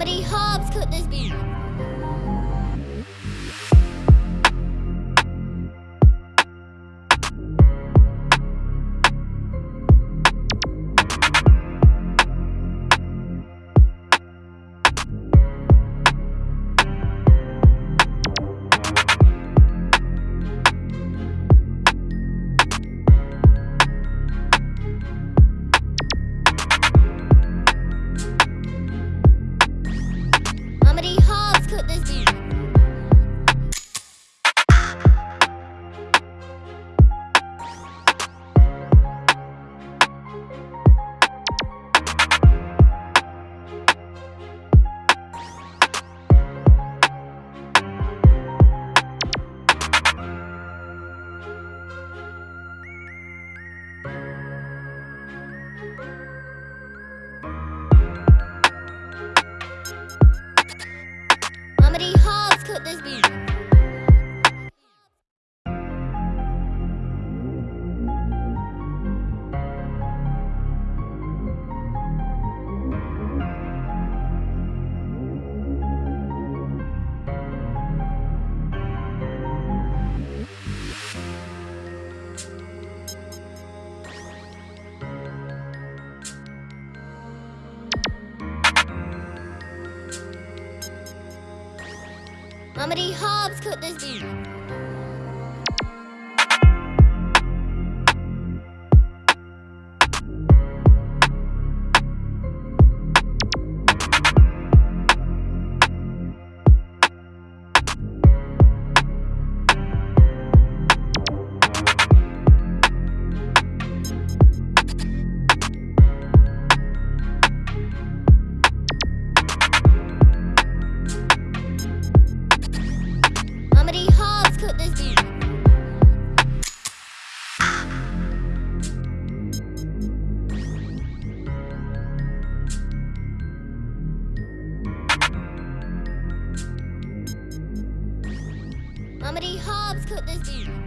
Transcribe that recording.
many herbs could this be? Cooked this Cooked this beef. D. Hobbs cooked this Cooked this Hobbs cooked this.